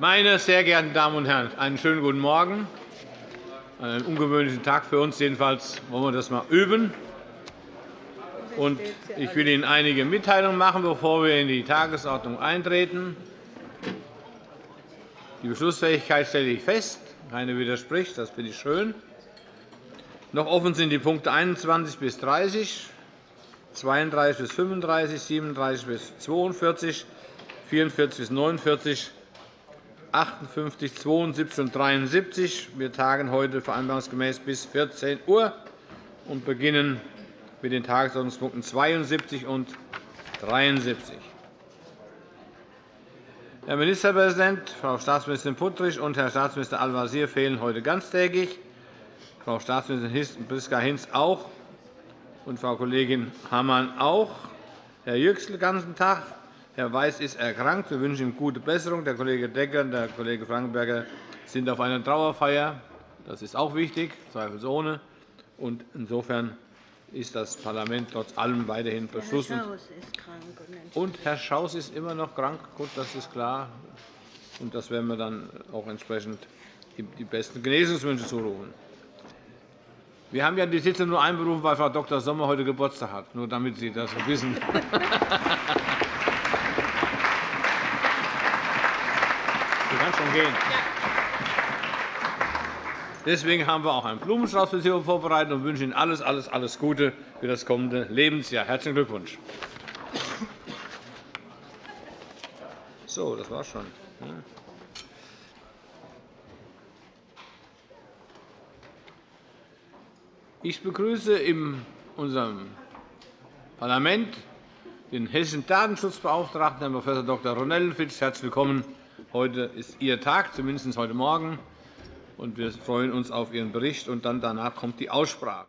Meine sehr geehrten Damen und Herren, einen schönen guten Morgen. Einen ungewöhnlichen Tag für uns. Jedenfalls wollen wir das einmal üben. ich will Ihnen einige Mitteilungen machen, bevor wir in die Tagesordnung eintreten. Die Beschlussfähigkeit stelle ich fest. Keiner widerspricht. Das finde ich schön. Noch offen sind die Punkte 21 bis 30, 32 bis 35, 37 bis 42, 44 bis 49, 58, 72 und 73. Wir tagen heute vereinbarungsgemäß bis 14 Uhr und beginnen mit den Tagesordnungspunkten 72 und 73. Herr Ministerpräsident, Frau Staatsministerin Puttrich und Herr Staatsminister Al-Wazir fehlen heute ganztägig, Frau Staatsministerin Priska Hinz auch und Frau Kollegin Hammann auch, Herr Yüksel ganzen Tag, Herr Weiß ist erkrankt. Wir wünschen ihm gute Besserung. Der Kollege Decker und der Kollege Frankenberger sind auf einer Trauerfeier. Das ist auch wichtig, zweifelsohne. Und insofern ist das Parlament trotz allem weiterhin beschlossen. Herr Schaus ist krank. Und Herr Schaus ist immer noch krank. Gut, das ist klar. Und das werden wir dann auch entsprechend die besten Genesungswünsche zurufen. Wir haben ja die Sitzung nur einberufen, weil Frau Dr. Sommer heute Geburtstag hat, nur damit Sie das wissen. schon gehen. Deswegen haben wir auch einen Blumenstrauß für Sie vorbereitet und wünschen Ihnen alles, alles, alles Gute für das kommende Lebensjahr. Herzlichen Glückwunsch. So, das war's schon. Ich begrüße in unserem Parlament den hessischen Datenschutzbeauftragten, Herrn Prof. Dr. Ronellenfitz. Herzlich willkommen Heute ist Ihr Tag, zumindest heute Morgen. und Wir freuen uns auf Ihren Bericht. und dann danach kommt die Aussprache.